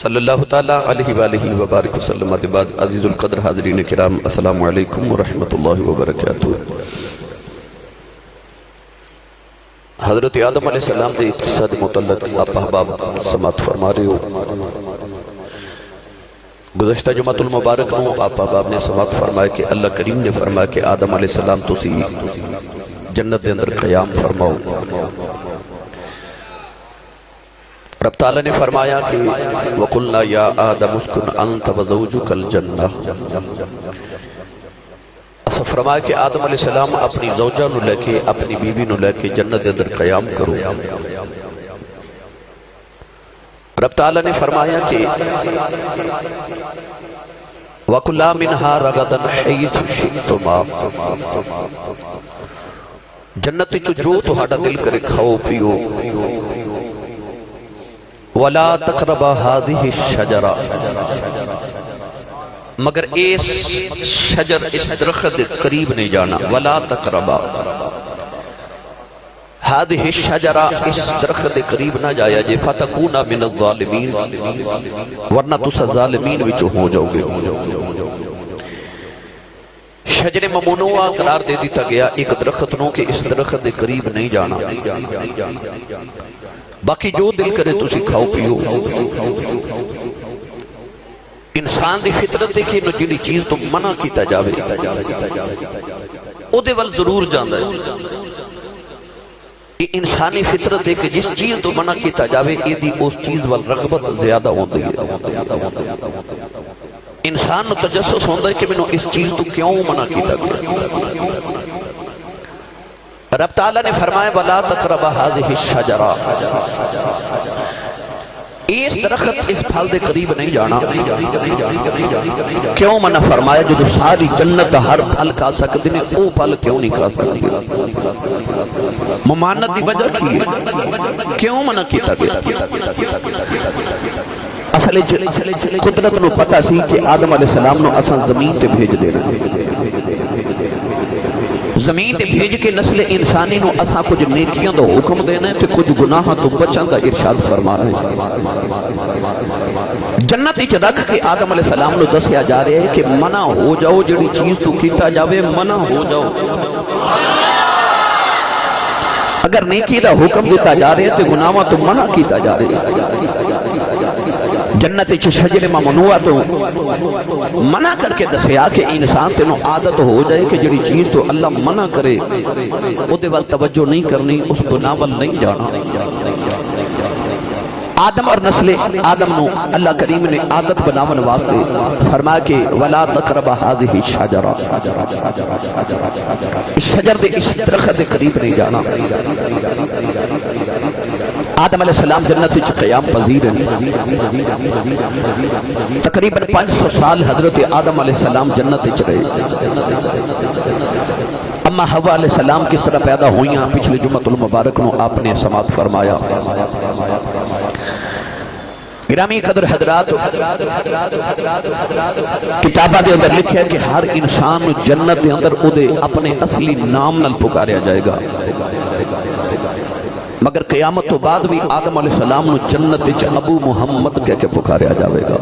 صلی اللہ تعالیٰ علیہ وآلہ وبارک وسلم. بعد عزیز القدر حاضرین کرام، السلام علیکم ورحمت اللہ وبرکاتہ. حضرت آدم علیہ السلام دے قصہ دے متعلق آپ احباب سماعت فرما رہے ہو. گزشتہ جمعت المبارک میں آپ احباب نے سماعت فرمایا کہ اللہ کریم نے فرمایا کہ آدم علیہ السلام تو سی جنت دے اندر قیام فرماؤ. رب تعالیٰ نے فرمایا کہ وَقُلْنَا يَا آدَمُ اسْكُنْ أَنْتَ وَزَوْجُكَ الْجَنَّةِ اسا فرمایا کہ آدم علیہ السلام اپنی زوجہ نو لے کے، اپنی بیوی نو لے کے جنت اندر قیام کرو۔ رب تعالیٰ نے فرمایا کہ وَقُلَّا مِنْهَا رَغَدًا حَيِّتُ شِئْتُمَا۔ جنت چو جو تو ہاڑا دل کرے، کھاؤ، پیو۔ وَلَا تَقْرَبَ هَذِهِ الشَّجَرَ مگر اس شجر، اس درخت قریب نہیں جانا. وَلَا تَقْرَبَ هَذِهِ الشَّجَرَ اس درخت قریب نہ جایا جے فَتَكُونَ مِنَ الظَّالِمِينَ ورنہ تُسا ظالمین وچو ہو جاؤ گے. شجر ممنوع قرار دے دیتا گیا ایک درخت نو کہ اس درخت قریب نہیں جانا. باقی جو دل کرے تو کھاؤ پیو۔ انسان دی فطرت دیکھے نو جنی چیز تو منع کیتا جاوے۔ او دے وال ضرور جاندہ ہے۔ یہ انسانی فطرت دیکھے جس چیز تو منع کیتا جاوے، یہ دی اس چیز وال رغبت زیادہ ہوندی ہے۔ انسان نو تجسس ہوندہ ہے کہ میں نو اس چیز تو کیوں منع کیتا گیا؟ رب تعالیٰ نے فرمایا بلا تقربہ حاضح الشجرہ اس درخت اس پھل دے قریب نہیں جانا۔ کیوں منع فرمایا؟ جو ساری جنت ہر پھل کھا سکتے ہیں، او پھل کیوں نہیں کھا سکتے؟ ممانت دی وجہ کی ہے؟ کیوں منع کیتا گیا؟ اصل قدرت نو پتا سی کہ آدم علیہ السلام نو اصلا زمین تے بھیج دینا۔ زمین تے بھیج کے نسل انسانی نو اسا کچھ نیکیاں دا حکم دینا ہے تے کچھ گناہ تو بچن دا ارشاد فرما رہے ہیں جنت ہی رکھ کے آدم علیہ السلام نو دسیا جا رہے ہیں کہ منع ہو جاؤ جڑی چیز تو کیتا جاوے، منع ہو جاؤ۔ اگر نیکی دا حکم دیتا جا رہے ہیں تے گناہ تو جنت چھ شجر ممنوع تو منع کر کے دسیا کہ انسان تینوں عادت ہو جائے کہ جڑی چیز تو اللہ منع کرے، او دے وال توجہ نہیں کرنی، اس گناہ وال نہیں جانا۔ آدم اور نسل، آدم نو اللہ کریم نے عادت بناون واسطے فرما کہ ولا تقرب هذه الشجره اس شجر دے اس درخت دے قریب نہیں جانا۔ آدم علیہ السلام جنت وچ قیام پذیر ہیں۔ تقریباً پانچ سو سال حضرت آدم علیہ السلام جنت وچ رہے۔ اما حوا علیہ السلام کس طرح پیدا ہوئیاں پچھلے جمعت المبارک نو آپ نے سماعت فرمایا۔ گرامی قدر حضرات کتابہ دے اندر لکھے ہے کہ ہر انسان جنت دے اندر او دے اپنے اصلی نام نل پکاریا جائے گا۔ مگر قیامت تو بعد بھی آدم علیہ السلام نو جنت ابو محمد کہہ کے پکاریا جاوے گا۔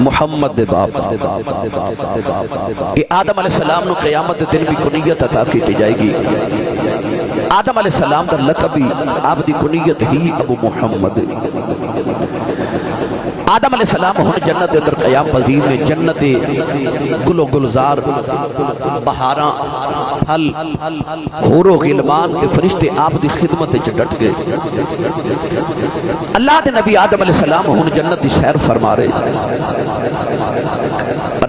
محمد دے باپ یہ آدم علیہ السلام نو قیامت دن بھی کنیت عطا کی جائے گی آدم علیہ السلام کا لقبی آپ دی کنیت ہی ابو محمد آدم علیہ السلام ہن جنت اندر قیام پذیر نے جنت گل و گلزار بہاراں پھل حور و غلمان کے فرشتے آپ دی خدمت وچ ڈٹ گئے اللہ دے نبی آدم علیہ السلام ہن جنت دی سیر فرما رہے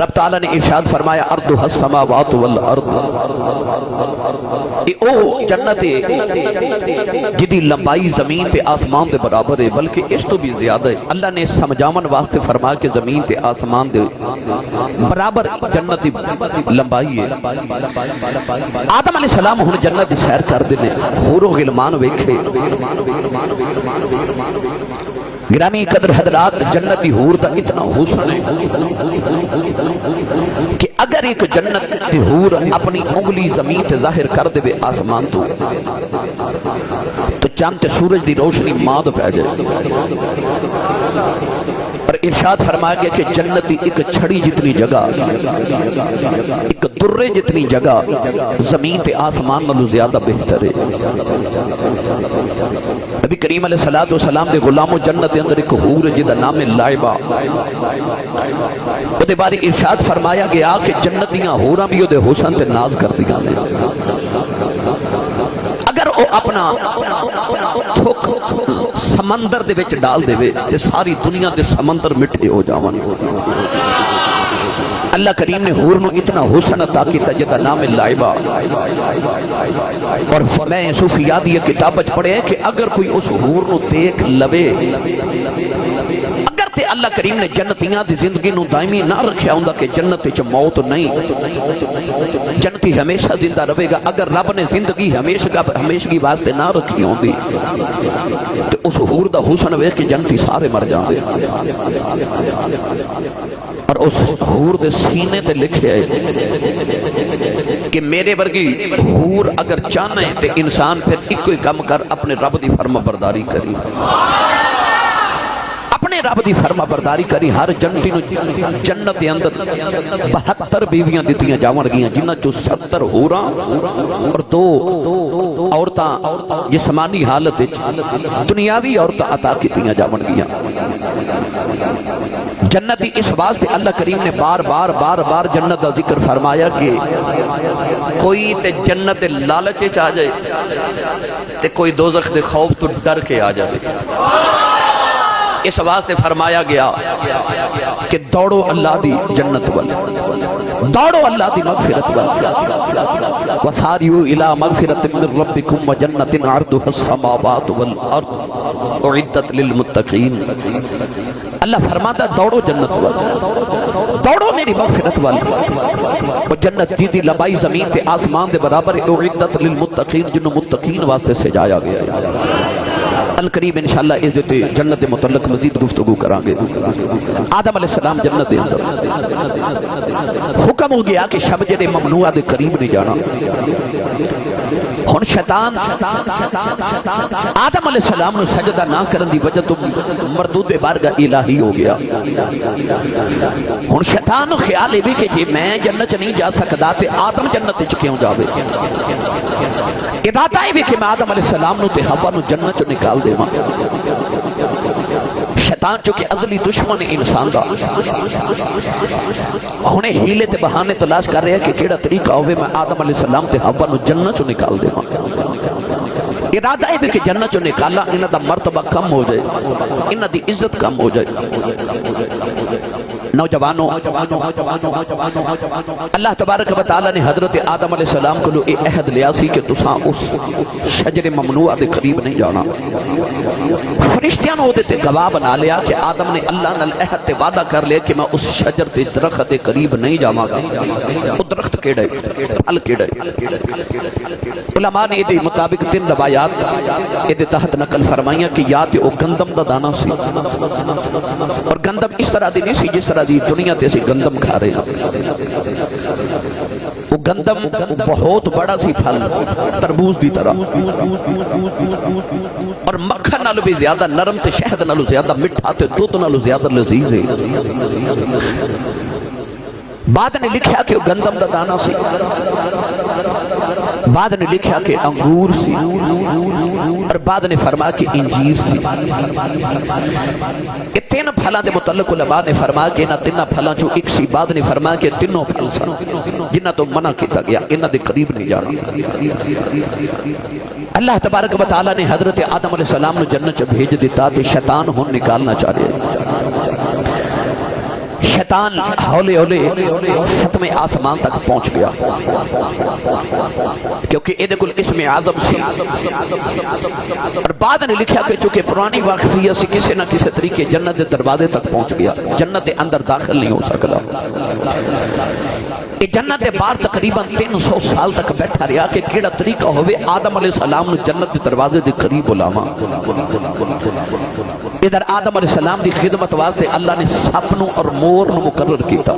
رب تعالیٰ نے ارشاد فرمایا، ارض السماوات والارض. اے او جنت جدی لمبائی زمین پہ آسمان دے برابر ہے، بلکہ اس تو بھی زیادہ ہے۔ اللہ نے سمجھامن واسطے فرمایا کہ زمین تے آسمان دے برابر جنت لمبائی ہے۔ آدم علیہ السلام ہن جنت دی سیر کر دینے، حور و غلمان ویکھے۔ گرامی قدر حضرات جنتی حور دا اتنا حسن ہے کہ اگر ایک جنت حور اپنی انگلی زمین تے ظاہر کر دے بے آسمان تو تو چاند تے سورج دی روشنی ماد پہ جائے۔ اور ارشاد فرمایا گیا کہ جنتی ایک چھڑی جتنی جگہ، ایک درے جتنی جگہ، زمین تے آسمان نلو زیادہ بہتر ہے۔ نبی کریم علیہ السلام دے غلام و جنت اندر ایک حور جدہ نام لائبہ۔ وہ دے بارے ارشاد فرمایا گیا کہ جنتیاں حوراں بھی وہ دے حسن تے ناز کر دیا اگر وہ اپنا تھوک سمندر دے وچ ڈال دے تے ساری دنیا دے سمندر مٹھے ہو جاوان اللہ کریم نے حور نو اتنا حسن عطا کیتا جدا نام لائبہ۔ اور میں صوفیات یہ کتاب پڑھے کہ اگر کوئی اس حور نو دیکھ لوے اللہ کریم نے جنتیاں دی زندگی نو دائمی نہ رکھیا ہوندا کہ جنت وچ موت نہیں۔ جنتی ہمیشہ زندہ رہے گا۔ اگر رب نے زندگی ہمیشہ ہمیشگی واسطے نہ رکھی ہوندی، تے اس حور دا حسن ویکھ کے جنتی سارے مر جاندے اور اس حور دے سینے تے لکھے ہے کہ میرے ورگی حور اگر چاہنا ہے تے انسان پھر ایک کوئی کم کر، اپنے رب دی فرما برداری کری اپنے رب دی فرما برداری کری، ہر جنتی نو جنت دے اندر بہتر بیویاں دیتیاں جاون گیاں جنہ چو ستر ہوراں اور دو عورتاں جسمانی حالت دنیاوی عورتاں عطا کیتیاں جاون گیاں۔ جنتی اس واسطے اللہ کریم نے بار بار بار بار جنت دا ذکر فرمایا کہ کوئی تے جنت لالچے چاہ جائے تے کوئی دوزخ دے خوف تو ڈر کے آ جائے اس واسطے فرمایا گیا کہ دوڑو اللہ دی جنت وال دوڑو اللہ دی مغفرت وال وساریو الى مغفرت من ربکم و جنت عرضها السماوات والارض اعدت للمتقین۔ اللہ فرماتا دوڑو جنت وال دوڑو میری مغفرت وال وہ جنت دی دی لمبائی زمین تے آسمان دے برابر اعدت للمتقین، جنہوں متقین واسطے سے جایا گیا۔ القریب انشاءاللہ اس دیتے جنت متعلق مزید گفتگو کرانگے۔ آدم علیہ السلام جنت دے اندر۔ حکم ہو گیا کہ شب جڑے ممنوع دے قریب نہیں جانا۔ ہن شیطان آدم علیہ السلام نے سجدہ نہ کرن دی وجہ تو مردود بارگاہ الہی ہو گیا۔ ہن شیطان نو خیال ہے بھی کہ جی میں جنت نہیں جا سکدا تے آدم جنت وچ کیوں جاوے؟ ارادہ ہے بھی کہ میں آدم علیہ السلام نو تے حوا نو جنت چ نکال دے ماں شیطان چونکہ ازلی دشمن انسان دا۔ انہیں ہیلے تے بہانے تلاش کر رہے ہیں کہ کیڑا طریقہ ہوئے، میں آدم علیہ السلام تے حوا نو جنت چ نکال دے۔ ارادہ ہے کہ جنت چو نکالا، انہاں دا مرتبہ کم ہو جائے، انہاں دی عزت کم ہو جائے۔ نوجوانوں، اللہ تبارک و تعالی نے حضرت آدم علیہ السلام کو لو اے عہد لیا سی کہ تساں اس شجر ممنوع دے قریب نہیں جانا۔ فرشتیاں نے تے گواہ بنا لیا کہ آدم نے اللہ نال عہد تے وعدہ کر لیا کہ میں اس شجر تے درخت دے قریب نہیں جاواں گا۔ وہ درخت کیڑا ہے پھل کیڑا ہے علماء نے دے مطابق تین روایات اے دے تحت نقل فرمائیاں کہ یا تے او گندم دا دانا سی۔ اور گندم اس طرح دی نہیں سی جس طرح دی دنیا تے سی گندم کھا رہے ہیں۔ وہ گندم بہت بڑا سی پھل، تربوز دی طرح۔ اور مکھن نالو بھی زیادہ نرم تے شہد نالو زیادہ مٹھا تے دودھ نالو زیادہ لذیذ ہے۔ بعد نے لکھیا کہ وہ گندم دا دانا سی۔ بعد نے لکھیا کہ انگور سی اور بعد نے فرمایا کہ انجیر سی۔ کہ تین پھلاں دے متعلق علماء نے فرمایا کہ انہاں تینہ پھلاں جو ایک سی۔ بعد نے فرمایا کہ تینوں پھل سن جنہ تو منع کیتا گیا، انہاں دے قریب نہیں جانا۔ اللہ تبارک و تعالی نے حضرت آدم علیہ السلام نے جنت بھیج دیتا تے شیطان ہون نکالنا چاہ رہے۔ شیطان ہولے ہولے ستمے آسمان تک پہنچ گیا۔ کیونکہ ایدے کل اسم عظم سی۔ اور بعد نے لکھا کہ چونکہ پرانی واقفیہ سے کسی نہ کسی طریقے جنت دروازے تک پہنچ گیا۔ جنت اندر داخل نہیں ہو سکتا۔ کہ جنت بار تقریباً تین سو سال تک بیٹھا رہا کہ کیڑا طریقہ ہوئے آدم علیہ السلام نے جنت دروازے دے قریب علاما ادھر آدم علیہ السلام دی خدمت واسطے اللہ نے سپنوں اور مو مور نو مقرر کیتا۔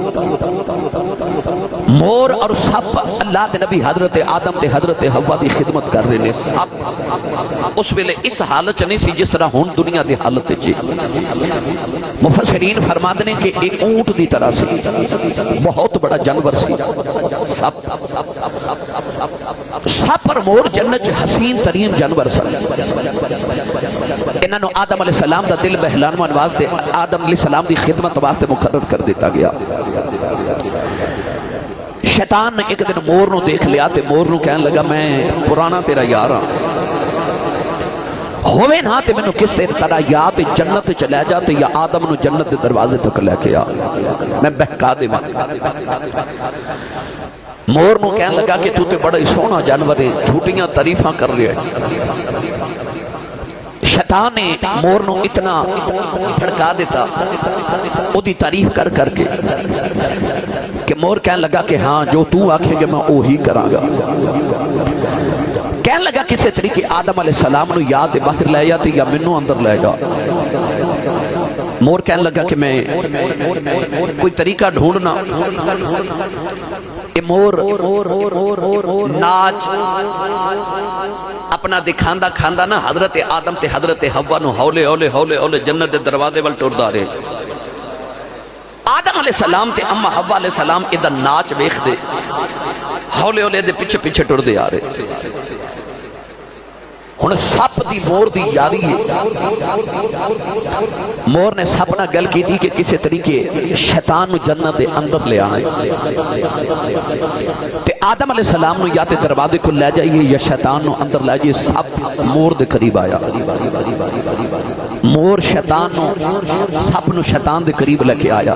مور اور سپ اللہ دے نبی حضرت آدم تے حضرت حوا دی خدمت کر رہے نے۔ سپ اس ویلے اس حالت چ نہیں سی جس طرح ہن دنیا دی حالت چ۔ مفسرین فرماتے ہیں کہ ایک اونٹ دی طرح سی۔ بہت بڑا جانور سی۔ سپ۔ سپ اور مور جنت حسین ترین جانور سن۔ انہاں نو آدم علیہ السلام دا دل بہلان واسطے آدم علیہ السلام دی خدمت واسطے مقرر کر دیتا گیا۔ شیطان نے ایک دن مور نو دیکھ لیا تے مور نو کہنے لگا، میں پرانا تیرا یار ہاں۔ ہوئے نہ تے میں نو کس تیرے طرح یا تے جنت چلے جا تے یا آدم نو جنت دے دروازے تک لے کے آ۔ میں بہکا دے میں مور نو کہنے لگا کہ تو تے بڑا ہی سونا جانور ہے، جھوٹیاں تعریفاں کر رہے ہیں۔ شیطان نے مور نو اتنا پھڑکا دیتا او دی تعریف کر کر کے کہ مور کہنے لگا کہ ہاں جو تو آکھے گے میں اوہی کراں گا۔ کہنے لگا کسی طریقے آدم علیہ السلام نو یاد باہر لے جاتے یا منو اندر لے گا مور کہنے لگا کہ میں کوئی طریقہ ڈھونڈنا۔ کہ مور، ناچ۔ اپنا دکھاندہ کھاندہ نا، حضرت آدم تے حضرت حوا نو ہولے ہولے ہولے ہولے جنت دے دروازے وال ٹر دارے آدم علیہ السلام تے اما حوا علیہ السلام ادھا ناچ ویخ دے ہولے ہولے دے پیچھے پیچھے ٹر دے آرے ہن سپ دی مور دی یاری ہے۔ مور نے سپ نہ گل کی تھی کہ کسی طریقے شیطان نو جنت دے اندر لے آنے تے آدم علیہ السلام نو یا تے دروازے کو لے جائیے یا شیطان نو اندر لے جائیے سپ مور دے قریب آیا۔ مور شیطان نو سپ نو شیطان دے قریب لے کے آیا۔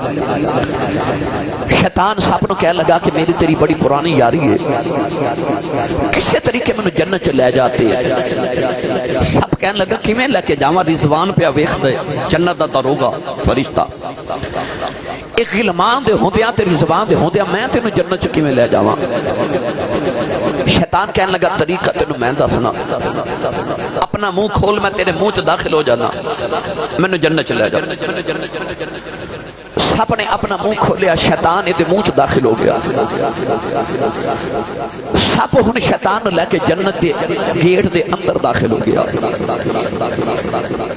شیطان سپ نو کہہ لگا کہ میری تیری بڑی پرانی یاری ہے۔ کسی طریقے میں جنت چ لے جاتے سب کہنے لگا کہ میں لے کے جاواں؟ رضوان پہ ویکھ دے جنت دا دروگا فرشتہ۔ ایک غلمان دے ہوندیاں تیری زبان دے ہوندیاں میں تینوں جنت چکی میں لے جاواں؟ شیطان کہنے لگا، طریقہ تینوں میں دسنا اپنا منہ کھول، میں تیرے منہ چ داخل ہو جانا۔ مینوں جنت چ لے جانا سپ نے اپنا منہ کھولیا، شیطان ادھے منہ چ داخل ہو گیا۔ سپ ہن شیطان لے کے جنت دے گیٹ دے اندر داخل ہو گیا۔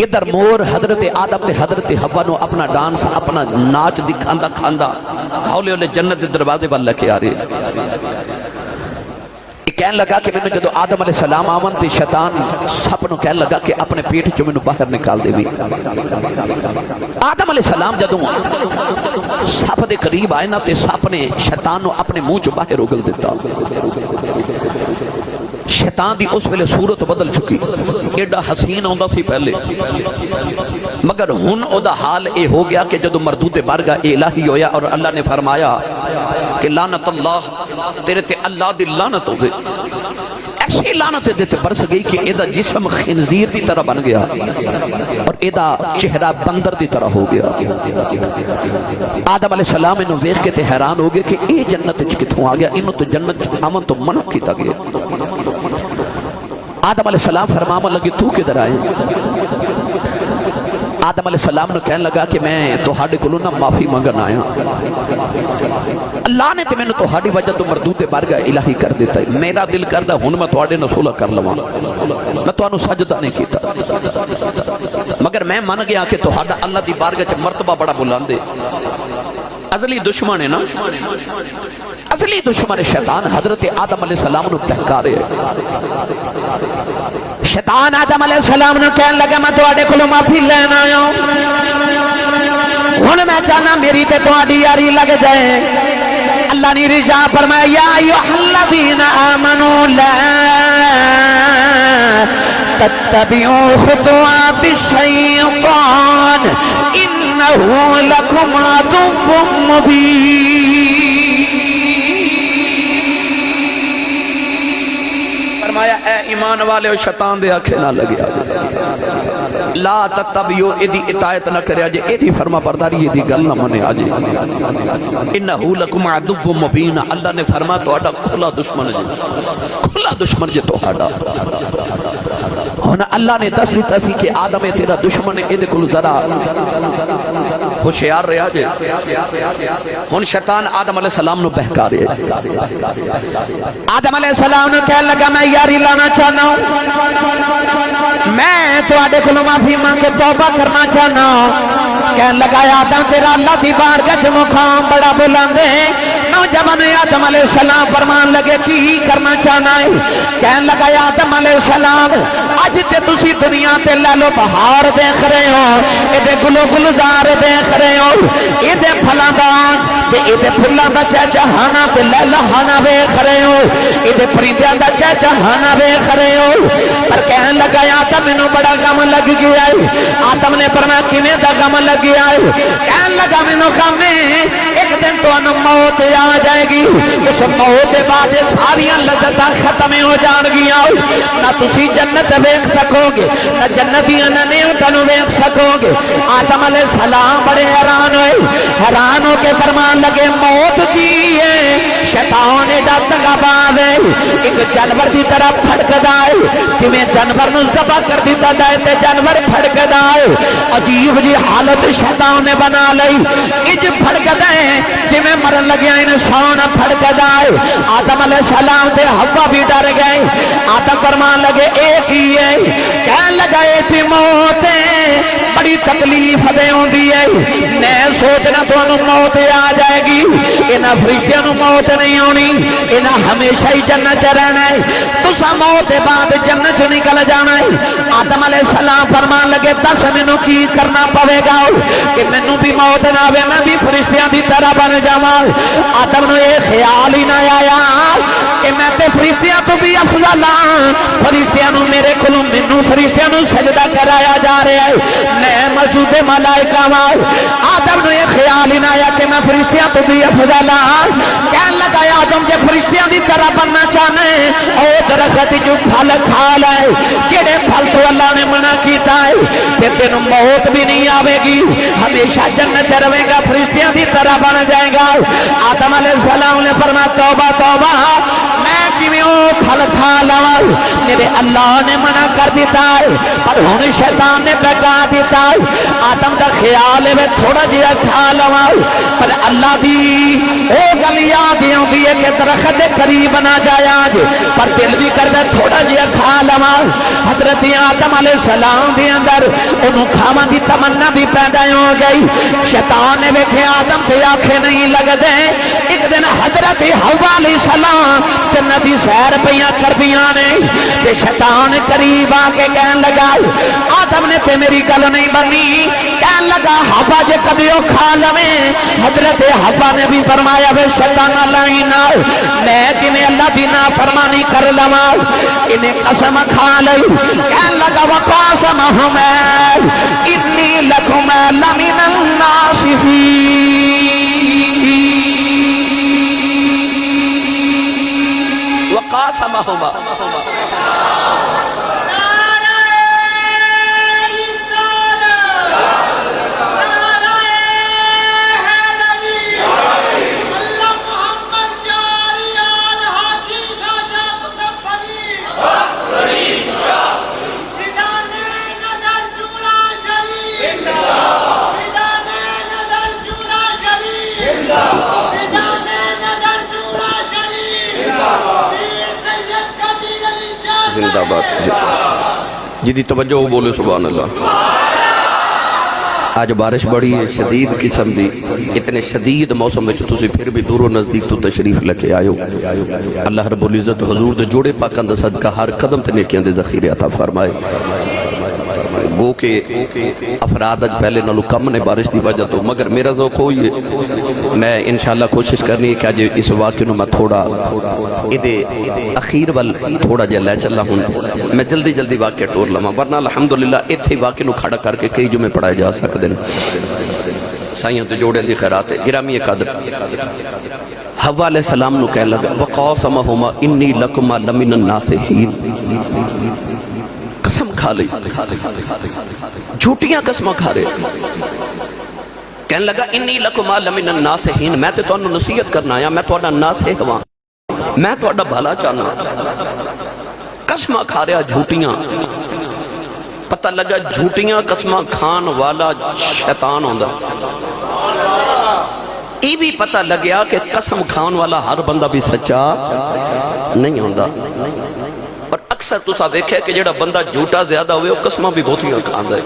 ادھر مور حضرت آدم تے حضرت حوا نو اپنا ڈانس، اپنا ناچ دکھاندا کھاندا، ہولے ہولے جنت دے دروازے وال لے کے آ رہے۔ کہنے لگا کہ میں نے جدو آدم علیہ السلام آمن تھی شیطان سپ نو کہنے لگا کہ اپنے پیٹ چو میں باہر نکال دے بھی آدم علیہ السلام جدو سپ دے قریب آئے نا تے سپ نے شیطان نو اپنے منہ چو باہر اگل دیتا۔ شیطان دی اس ویلے صورت بدل چکی۔ ایڈا حسین ہوندا سی پہلے۔ مگر ہن او دا حال اے ہو گیا کہ جدو مردود بارگاہ الہی ہویا اور اللہ نے فرمایا کہ لعنت اللہ، تیرے تے اللہ دی لعنت ہو گئی ایسی لعنت دیتے برس گئی کہ ایدہ جسم خنزیر دی طرح بن گیا اور ایدہ چہرہ بندر دی طرح ہو گیا۔ آدم علیہ السلام انہوں ویخ کے تے حیران ہو گئے کہ اے جنت چکتوں آ گیا؟ انہوں تو جنت، امن تو منع کیتا گیا۔ آدم علیہ السلام فرماما لگے تو کدھر آئے؟ آدم علیہ السلام نے کہنے لگا کہ میں تو ہاڑے کو نہ معافی مانگن آیا۔ اللہ نے تے میں نے تو ہاڑی وجہ تو مردود بارگاہ الہی کر دیتا ہے۔ میرا دل کردہ ہن میں تو ہاڑے نصولہ کر لواں۔ میں تو انو سجدہ نہیں کیتا۔ مگر میں من گیا کہ تو ہاڑا اللہ دی بارگاہ چ مرتبہ بڑا بلاندے ازلی دشمن ہے نا؟ ازلی دشمن شیطان حضرت آدم علیہ السلام نو تحکارے شیطان آدم علیہ السلام نو کہن لگا، میں تو آڈے کلو معافی لینا آیا ہوں۔ ہن میں چاہنا میری تے تو آڈی یاری لگ جائے۔ اللہ نے رجا فرمایا، یا ایوہ الذین آمنوا لا تتبعوا خطوات الشیطان، انہو لکم عدو مبین. فرمایا، اے ایمان والے و شیطان دے آنکھیں نہ لگیا لا تتبیو ایدی اطاعت نہ کرے آجے، ایدی فرما برداری ایدی گل نہ منے آجے. انہو لکم عدو مبین، اللہ نے فرما تو آڈا کھلا دشمن جے، کھلا دشمن جے تو آڈا ہونا اللہ نے دس دیتا سی کہ آدم، تیرا دشمن ایدے کل ذرا ہوشیار رہا جے۔ ہن شیطان آدم علیہ السلام نو بہکا رہا ہے آدم علیہ السلام نے کہنے لگا، میں یاری لانا چاہنا ہوں۔ میں تو آڈے کلو معافی مانگے توبہ کرنا چاہنا ہوں۔ کہنے لگا، آدم، تیرا اللہ دی بار گج مقام بڑا بلاندے نوجوان آدم علیہ السلام فرمان لگے، کی کرنا چاہنا ہے؟ کہنے لگا آدم علیہ السلام، اج تے تسی دنیا تے لالو بہار دیکھ رہے ہو یہ گلو گلزار دیکھ رہے ہو یہ دے پھلاں تے اے پھلاں دا چہچہانا تے لہلانا ویکھ رہے ہو۔ اے دے پرندیاں دا چہچہانا ویکھ رہے ہو۔ پر کہنے لگا آدم مینوں بڑا غم لگ گیا ہے۔ آدم نے فرمایا، کیویں دا غم لگ گیا ہے؟ کہنے لگا، مینوں غم ہے۔ ایک دن تو انو موت آ جائے گی۔ اس موت کے بعد یہ ساری لذتاں ختم ہو جان گیا نہ تسی جنت ویکھ سکو گے نہ جنتیاں نہ نعمتاں ویکھ سکو گے آدم علیہ السلام بڑے حیران ہوئے۔ حیران ہو کے فرمان لگے موت کی ہے شیطان ایڈا تنگا باز ہے ایک جانور دی طرح پھڑکدا ہے کیویں جانور نو ذبح کر دیتا جائے تے جانور پھڑکدا ہے عجیب جی حالت شیطان نے بنا لئی اج پھڑکدا ہے جویں مرن لگیا انسان پھڑکدا ہے آدم علیہ السلام تے حوا بھی ڈر گئے آدم فرمان لگے ایک ہی ہے کہنے لگا اے تھی موت بڑی تکلیف دے ہوندی ہے میں سوچنا تو موت آ جائے جائے گی۔ انہاں فرشتیاں نو موت نہیں ہونی انہاں ہمیشہ ہی جنت چ رہنا ہے۔ تسا موت کے بعد جنت چ نکل جانا ہے۔ آدم علیہ السلام فرمان لگے، دس مینوں کی کرنا پوے گا کہ مینوں بھی موت نہ آوے، میں بھی فرشتیاں دی طرح بن جاواں۔ آدم نو یہ خیال ہی نہ آیا کہ میں تے فرشتیاں تو بھی افضل ہاں۔ فرشتیاں نو میرے کولوں مینوں فرشتیاں نو سجدہ کرایا جا رہا ہے۔ میں موجود ملائکہ وا آدم نو یہ خیال ہی نہ آیا کہ میں فرشتیاں تو بھی افضل ہاں۔ کہنے لگا آدم جے فرشتیاں دی طرح بننا چاہنا ہے۔ او درخت جو پھل کھا لے، جڑے پھل تو اللہ نے منع کیتا ہے، پھر تینوں موت بھی نہیں آوے گی۔ ہمیشہ جنت چ رہے گا، فرشتیاں دی طرح بن جائے گا۔ آدم علیہ السلام نے فرمایا، توبہ توبہ۔ میں کیویں او پھل کھا لواں؟ میرے اللہ نے منع کر دیتا ہے، پر ہن شیطان نے بگا دیتا ہے۔ آدم دا خیال ہے، میں تھوڑا جہا کھا لواں۔ پر اللہ دی او گل یاد ہے کہ درخت دے قریب نہ جایا اج پر دل بھی کردا تھوڑا جہا کھا لواں۔ حضرت آدم علیہ السلام دے اندر اونوں کھاواں دی تمنا بھی پیدا ہو گئی۔ شیطان نے ویکھیا آدم تے آنکھیں نہیں لگدے۔ ایک دن حضرت حوا علیہ السلام جنت دی سیر پیاں کردیاں نے تے شیطان قریب آ کے کہن لگا، آدم نے تے میری گل نہیں بنی کہن لگا ہوا جے کبھی او کھا لویں۔ حضرت ہوا نے بھی فرمایا وے شیطان اللہ لائی نال۔ میں کیویں اللہ دی نافرمانی کر لواں؟ انہیں قسم کھا لئی۔ کہن لگا وقاسم ہم انی لکم لمن الناصفین وقاسمہما زندہ آباد جدی توجہ ہو بولے، سبحان اللہ۔ آج بارش بڑی ہے، شدید قسم دی۔ اتنے شدید موسم میں تسی پھر بھی دور و نزدیک تو تشریف لکے آئے ہو۔ اللہ رب العزت حضور دے جوڑے پاکان دے صدقہ ہر قدم تے نیکیاں دے ذخیرے عطا فرمائے۔ گو کے افراد اج پہلے نالو کم نے بارش دی وجہ تو، مگر میرا ذوق ہوئی ہے۔ میں انشاءاللہ کوشش کرنی ہے کہ آج اس واقعے نو میں تھوڑا ادھے اخیر وال تھوڑا جا لے چلا ہوں۔ میں جلدی جلدی واقعہ ٹور لما ورنہ الحمدللہ اتھے واقعے نو کھڑا کر کے کئی جو میں پڑھائے جا سکتے ہیں سائیاں تو جوڑے دی خیرات ہے، گرامی قدر۔ حوا علیہ السلام نو کہہ لگا، وقاسمہما انی لکما لمن الناسحین۔ قسم کھا لئی۔ جھوٹیاں قسمہ کھا رہے۔ کہنے لگا انی لکما لمن الناسحین میں تے تو انہوں نصیحت کرنا آیا، میں تو انہوں ناسح ہوا میں تو انہوں بھلا چاہنا۔ قسمہ کھا رہا جھوٹیاں۔ پتہ لگا جھوٹیاں قسمہ کھان والا شیطان ہوندہ یہ بھی پتہ لگیا کہ قسم کھان والا ہر بندہ بھی سچا نہیں ہوتا اور اکثر تسا دیکھا ہے کہ جڑا بندہ جھوٹا زیادہ ہوئے، وہ قسمہ بھی بہت ہی کھاندا ہے۔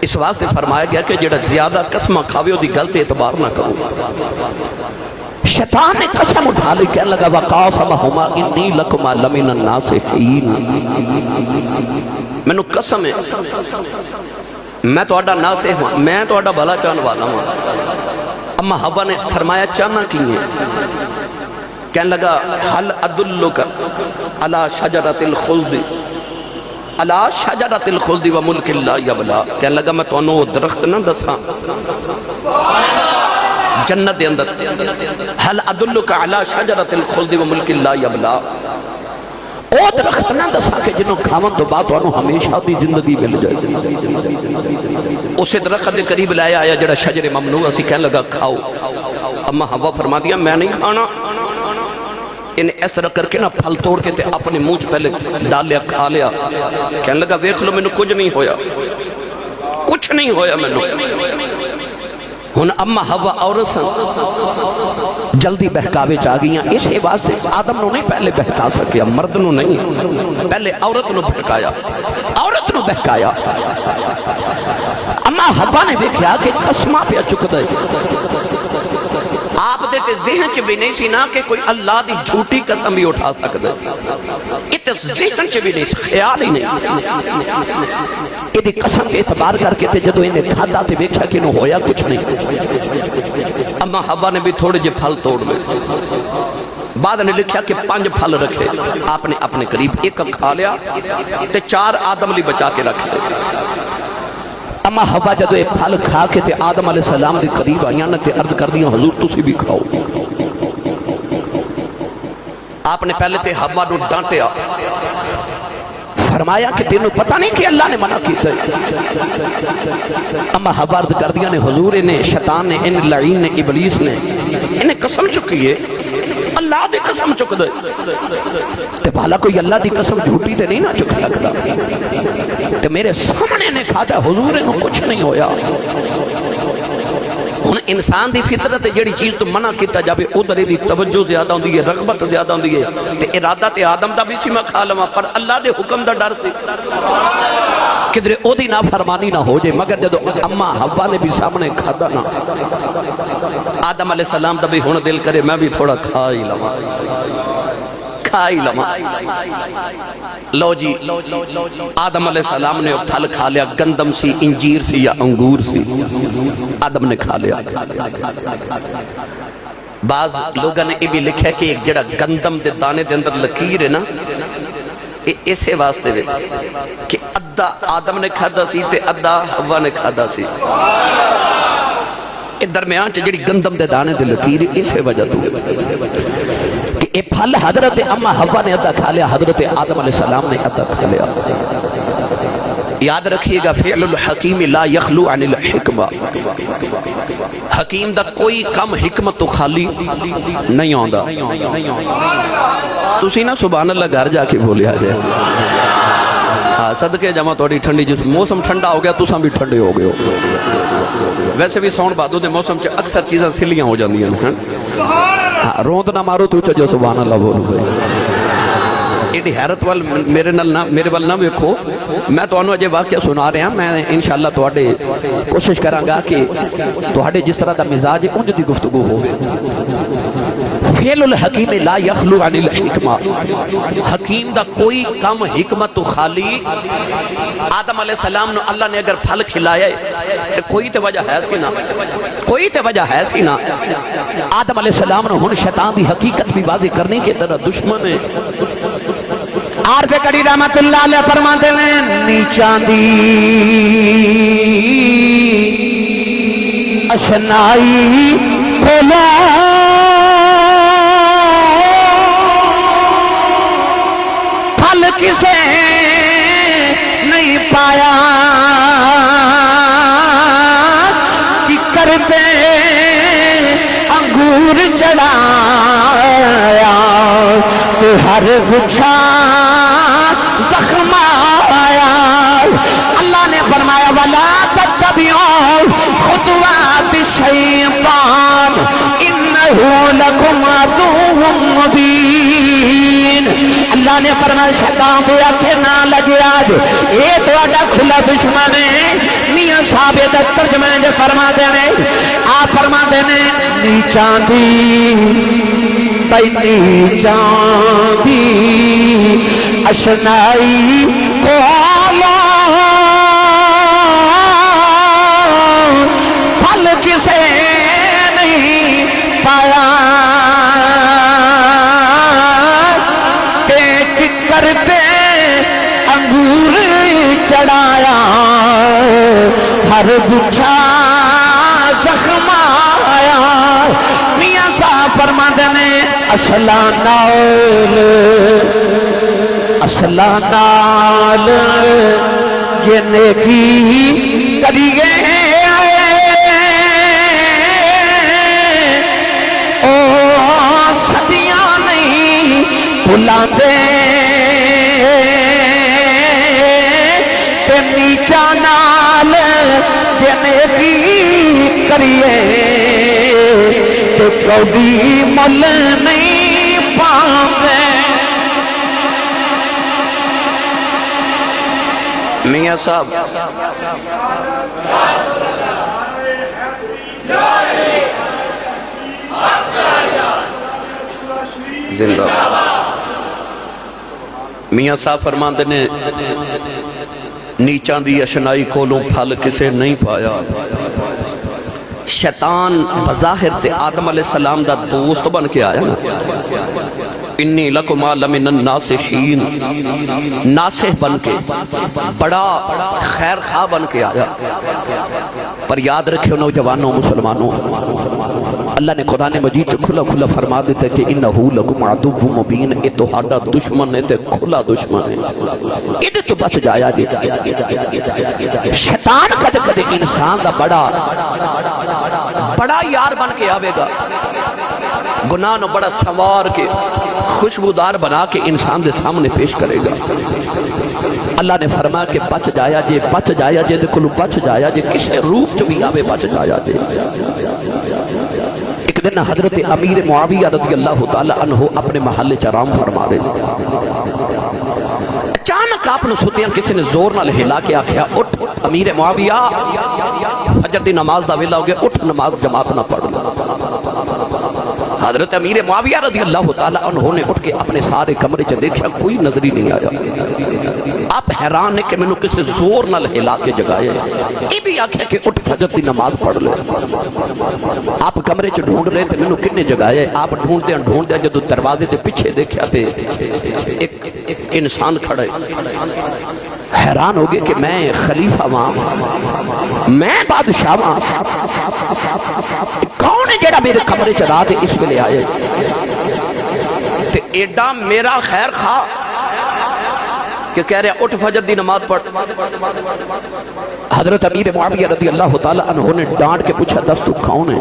اس واسطے فرمایا گیا کہ جڑا زیادہ قسمہ کھاوے دی غلط اعتبار نہ کرو۔ شیطان نے قسم اٹھا لی کہنے لگا وَقَاسَمَهُمَا وقاسمہما انی لکما لمن الناسحین مینوں قسم ہے۔ میں تو اڈا ناسح ہوں میں تو اڈا بھلا چاہن والا ہوں اما حوا نے فرمایا، چاہنا کی ہے؟ کہنے لگا حل ادلک علی شجرت الخلد؟ علی شجرت الخلد و ملک اللہ یبلا. کہنے لگا، میں تو انہوں درخت نہ دسا جنت دے اندر حل ادلک علی شجرت الخلد و ملک اللہ یبلا؟ او درخت نہ دسا کہ جنہوں کھاون تو بات انہوں ہمیشہ دی زندگی مل جائے۔ اسے درخت دے قریب لایا آیا، جڑا شجر ممنوع، اسی کہنے لگا، کھاؤ. اما ہوا فرما دیا میں نہیں کھانا۔ انہیں اس طرح کر کے نا پھل توڑ کے تے اپنے منہ پہلے ڈال لیا کھا لیا۔ کہنے لگا، ویکھ لو میں کچھ نہیں ہویا۔ کچھ نہیں ہویا میں ہن اما ہوا عورت سن۔ جلدی بہکاوے چاہ گئیاں۔ اسے واسطے آدم نو نہیں پہلے بہکا سکیا، مرد نو نہیں، پہلے عورت نو بھڑکایا۔ عورت نو بہکایا۔ اما حوا نے دیکھا کہ قسمہ پہ چکتا ہے۔ آپ دے تے ذہن چ بھی نہیں سی نا کہ کوئی اللہ دی جھوٹی قسم بھی اٹھا سکتا ہے۔ تے ذہن چ بھی نہیں سی، خیال ہی نہیں۔ یہ قسم کے اعتبار کر کے تے جدو انہیں کھاتا تے دیکھا کہ انہوں ہویا کچھ نہیں۔ اما حوا نے بھی تھوڑے جے پھل توڑ لے بعد نے لکھیا کہ پانچ پھل رکھے۔ آپ نے اپنے قریب ایک کھا لیا تے چار آدم لی بچا کے رکھ لے اما حوا جدو یہ پھل کھا کے تے آدم علیہ السلام دے قریب آئیاں نا تے عرض کر دیا حضور تسی بھی کھاؤ۔ آپ نے پہلے تے حوا نو ڈانٹیا۔ فرمایا کہ تینوں پتہ نہیں کہ اللہ نے منع کیتا ہے۔ اما حوا عرض کر دیا نے، حضور نے شیطان نے، ان لعین نے، ابلیس نے انہیں قسم چکی ہے۔ اللہ دی قسم چک دے تے بھالا کوئی اللہ دی قسم جھوٹی تے نہیں نہ چک سکتا۔ تے میرے سامنے نے کھا دا حضور انہوں کچھ نہیں ہویا۔ انسان دی فطرت جڑی چیز تو منع کیتا جاوے ادھر دی توجہ زیادہ ہوندی ہے، رغبت زیادہ ہوندی ہے۔ تے ارادہ تے آدم دا بھی سی میں کھا لواں، پر اللہ دے حکم دا ڈر سی۔ کدھر او دی نافرمانی نہ ہو جائے مگر جدو اما ہوا نے بھی سامنے کھادا نہ۔ آدم علیہ السلام دا بھی ہن دل کرے، میں بھی تھوڑا کھا ہی لواں۔ کھا ہی لواں لو جی آدم علیہ السلام نے پھل کھا لیا، گندم سی، انجیر سی یا انگور سی۔ آدم نے کھا لیا۔ بعض لوگوں نے یہ بھی لکھا کہ ایک جڑا گندم دے دانے دے اندر لکیر ہے نا اسے واسطے وے کہ ادھا آدم نے کھادا سی تے ادھا ہوا نے کھادا سی۔ درمیان چ جڑی گندم دے دانے دے لکیر اسے وجہ تو۔ کہ پھل حضرت اما حوا نے ادھا کھا لیا حضرت آدم علیہ السلام نے ادھا کھا لیا۔ یاد رکھیے گا فعل الحکیم لا یخلو عن الحکمہ۔ حکیم دا کوئی کم حکمت تو خالی نہیں آندا۔ تسی نا سبحان اللہ گھر جا کے بولیا جائے۔ ہاں، صدقے جمع توڑی ٹھنڈی جس موسم ٹھنڈا ہو گیا تو تساں بھی ٹھنڈے ہو گئے ہو۔ ویسے بھی سون بادو دے موسم چ اکثر چیزاں سلیاں ہو جاندیاں ہیں۔ ہاں، روند نہ مارو تو چجو سبحان اللہ بولو بھائی۔ ایڈی حیرت وال میرے نال نہ میرے وال نہ ویکھو۔ میں تانوں اجے واقعہ سنا رہا ہاں۔ میں انشاءاللہ تواڈے کوشش کراں گا کہ تواڈے جس طرح دا مزاج ہے انج دی گفتگو ہوے فعل الحکیم لا یخلو عن الحکمہ۔ حکیم دا کوئی کم حکمت تو خالی آدم علیہ السلام نو اللہ نے اگر پھل کھلایا ہے تو کوئی تے وجہ ہے سی نا کوئی تے وجہ ہے سی نا آدم علیہ السلام نے ہن شیطان دی حقیقت بھی واضح کرنے کے طرح دشمن ہے۔ آر پہ کڑی رحمت اللہ علیہ فرما دے لیں نیچان اشنائی کھولا پھل کسے نہیں پایا۔ کی کرتے انگور چڑھایا، تو ہر گچھا زخم آیا۔ اللہ نے فرمایا والا تتبعوا خطوات الشیطان انه لكم عدو مبین اللہ نے فرمایا، شیطان کو آکھے نہ لگے آج۔ اے تو اٹھا کھلا دشمن ہے۔ نیاں صحابے تک ترجمہ جو فرما دے نے آپ فرما دے نے نیچاندی بھائی نیچاندی اشنائی کولا پھل کسے نہیں پایا۔ ایک کرتے انگور چڑھایا۔ ہر گچھا زخم آیا۔ میاں صاحب فرماند نے اصلا نال اصلا نال جن کی کریے او صدیاں نہیں بلاندے تے نیچا نال جنے کی کریے تے کوئی مل نہیں میاں صاحب۔ زندہ۔ میاں صاحب فرماندے نے نیچان دی اشنائی کولوں پھل کسے نہیں پایا۔ شیطان بظاہر تے آدم علیہ السلام دا دوست بن کے آیا نا۔ انی لکما لمن الناسحین ناسح بن کے، بڑا خیر خواہ بن کے آیا۔ پر یاد رکھو نوجوانوں، مسلمانوں، اللہ نے قرآن مجید چ کھلا کھلا فرما دیتا ہے کہ انہو لکم عدو مبین، اے تو ہاڈا دشمن ہے، تے کھلا دشمن ہے۔ انہیں تو بچ جایا جی شیطان کد کد انسان دا بڑا بڑا یار بن کے آوے گا۔ گناہ نو بڑا سوار کے خوشبودار بنا کے انسان دے سامنے پیش کرے گا۔ اللہ نے فرمایا کہ بچ جایا جے، بچ جایا جے، دے کلو بچ جایا جے کسے روح چ بھی آوے بچ جایا جے۔ ایک دن حضرت امیر معاویہ رضی اللہ تعالی عنہ اپنے محل چرام فرما رہے اچانک آپ نے ستیاں کسی نے زور نہ ہلا کے آکھیا، اٹھ امیر معاویہ۔ فجر دی نماز دا ویلا ہو گیا، اٹھ نماز جماعت نہ پڑھ حضرت امیر معاویہ رضی اللہ تعالی عنہ نے اٹھ کے اپنے سارے کمرے چ دیکھا کوئی نظری نہیں آیا۔ آپ حیران ہے کہ میں نے کسی زور نہ ہلا کے جگائے۔ یہ بھی آکھیا کہ اٹھ فجر دی نماز پڑھ لے۔ آپ کمرے چ ڈھونڈ رہے تھے میں نے کنے جگائے؟ آپ ڈھونڈ دیا ڈھونڈ دیا جدو دروازے دے پیچھے دیکھا تے ایک انسان کھڑے حیران ہو گئے کہ میں خلیفہ وہاں میں بادشاہ وہاں کون ہے جڑا میرے کمرے چ رات اس ویلے آئے۔ تے ایڈا میرا خیر خواہ کہ کہہ رہے اٹھ فجر دی نماز پڑھ۔ حضرت امیر معاویہ رضی اللہ تعالی عنہ نے ڈانٹ کے پوچھا دس تو کون ہے؟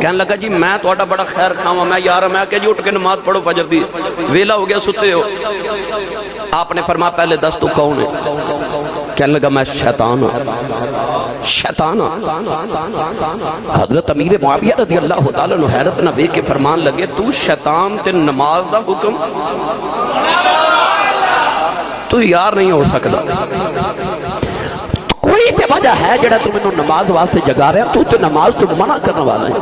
کہنے لگا جی میں تو آٹا بڑا خیر خواہ میں یارا میں کہ جی اٹھ کے نماز پڑھو فجر دی۔ ویلا ہو گیا ستے ہو۔ آپ نے فرمایا پہلے دس تو کون ہے؟ کہنے لگا، میں شیطان ہوں۔ شیطان ہوں۔ حضرت امیر معاویہ رضی اللہ تعالیٰ نے حیرت نہ بے کے فرمان لگے، تو شیطان تے نماز دا حکم تو یار نہیں ہو سکتا۔ کوئی تے وجہ ہے جڑا تو میں نماز واسطے جگا رہے ہیں تو تے نماز تو منع کرنے والا ہے۔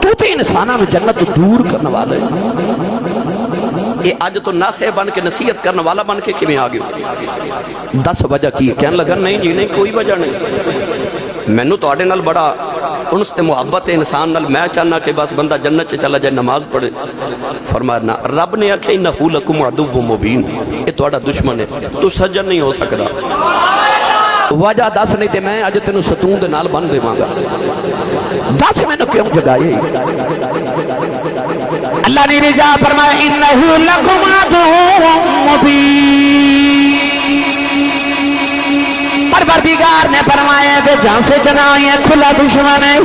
تو تے انسانہ میں جنت دور کرنے والا ہے۔ یہ آج تو ناسے بن کے نصیحت کرنے والا بن کے کمیں آگے دس وجہ کی؟ کہنے لگا، نہیں جی نہیں، کوئی وجہ نہیں۔ میں نو تو آڑے نال بڑا انس تے محبت انسان نال۔ میں چاہنا کہ بس بندہ جنت چ چلا جائے، نماز پڑھے۔ فرمایا، نا، رب نے آکھے انہو لکم عدو مبین یہ تو آڑا دشمن ہے۔ تو سجن نہیں ہو سکتا وجہ دس نہیں تے میں اج تینوں ستون دے نال بن دیواں گا۔ دس میں نے کیوں جگائے؟ اللہ نے رجا فرمایا، انہو لکم عدو مبین. پروردگار نے فرمایا کہ جان سے چنائی ہے کھلا دشمن ہے۔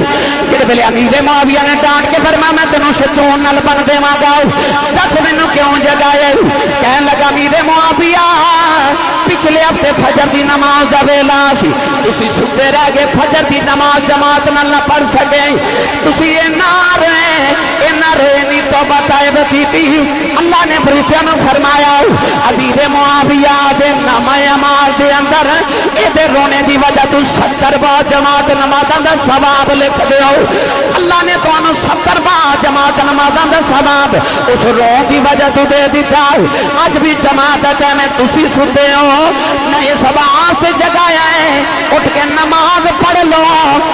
جڑے پہلے امیر معاویہ نے ڈانٹ کے فرمایا، میں تینوں ستون نال بن دیواں گا دس مینوں کیوں جگائے کہنے لگا، امیر معاویہ پچھلے ہفتے فجر دی نماز دا ویلا سی۔ تسی ستے رہ گئے، فجر دی نماز جماعت نال نہ پڑھ سکے۔ تسی اے نارے رہے اے نہ رہے نی توبہ تائب کیتی۔ اللہ نے فرشتیاں نو فرمایا علی معاویہ دے نام اعمال دے اندر اے دے رونے دی وجہ تو 70 با جماعت نمازاں دا ثواب لکھ دیو۔ اللہ نے تانوں 70 با جماعت نمازاں دا ثواب اس رو دی وجہ تو دے دیتا۔ اج بھی جماعت ہے میں تسی ستے ہو۔ نہ اس آواز سے جگایا ہے۔ اٹھ کے نماز پڑھ لو،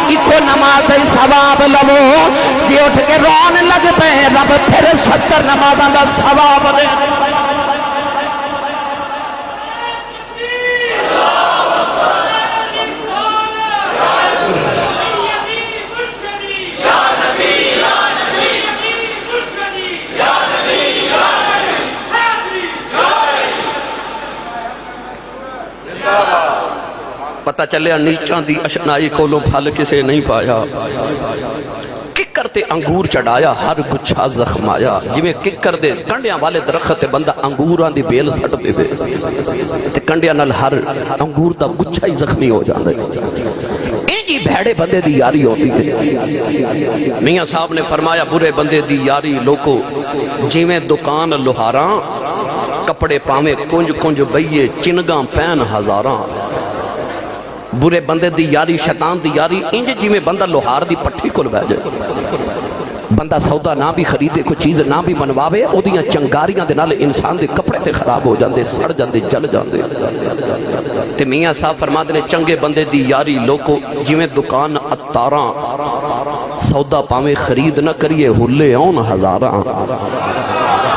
ایکو نماز ثواب لو۔ جی اٹھ کے رون لگ پے، رب پھر ستر نماز دا ثواب دے۔ پتہ چلے انیچان دی اشنائی کولو پھل کسے نہیں پایا۔ ککر تے انگور چڑھایا، ہر گچھا زخمایا۔ جی میں ککر دے کنڈیاں والے درخت تے بندہ انگوران دی بیل سٹ دے بے تے کنڈیاں نال ہر انگور دا گچھا ہی زخمی ہو جاندے۔ اے جی بھیڑے بندے دی یاری ہوتی ہے۔ میاں صاحب نے فرمایا، برے بندے دی یاری لوکو جی میں دکان لہاراں کپڑے پاوے کنج کنج بئیے، چنگاں پین ہزاراں۔ برے بندے دی یاری، شیطان دی یاری، انج جی میں بندہ لوہار دی پٹھی کل بہ جائے۔ بندہ سودا نہ بھی خریدے، کوئی چیز نہ بھی منواوے او دیاں چنگاریاں دے نال انسان دے کپڑے تے خراب ہو جاندے، سڑ جاندے، جل جاندے۔ تے میاں صاحب فرما دے چنگے بندے دی یاری لوکو جی میں دکان اتاراں، سودا پاویں خرید نہ کریے، ہلے اون ہزاراں۔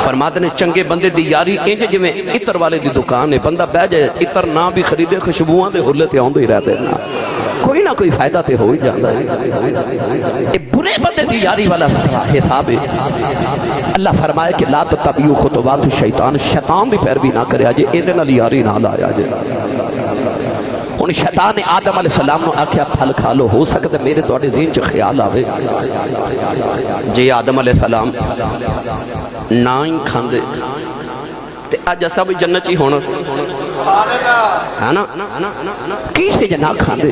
فرماتے ہیں، چنگے بندے دی یاری انج جو میں اتر والے دی دکان ہے، بندہ بیج ہے اتر نہ بھی خریدے خشبوان دے ہلے تے آندے ہی رہتے ہیں کوئی نہ کوئی فائدہ تے ہو ہی جاندہ ہے۔ یہ برے بندے دی یاری والا حساب ہے۔ اللہ فرمائے کہ، لا تتبیو خطوات شیطان شیطان بھی پیر بھی نہ کرے آجے، اے دن علی یاری نہ لایا آجے ہوں شیطان آدم علیہ السلام نے آخیا پھل کھا لو، ہو سکتا میرے تھوڑے ذہن چ خیال آوے۔ جی آدم علیہ السلام نہ ہی کھاندے۔ تے اج اسا بھی جنت ہی ہونا ہے نا؟ کی سے جنا کھاندے؟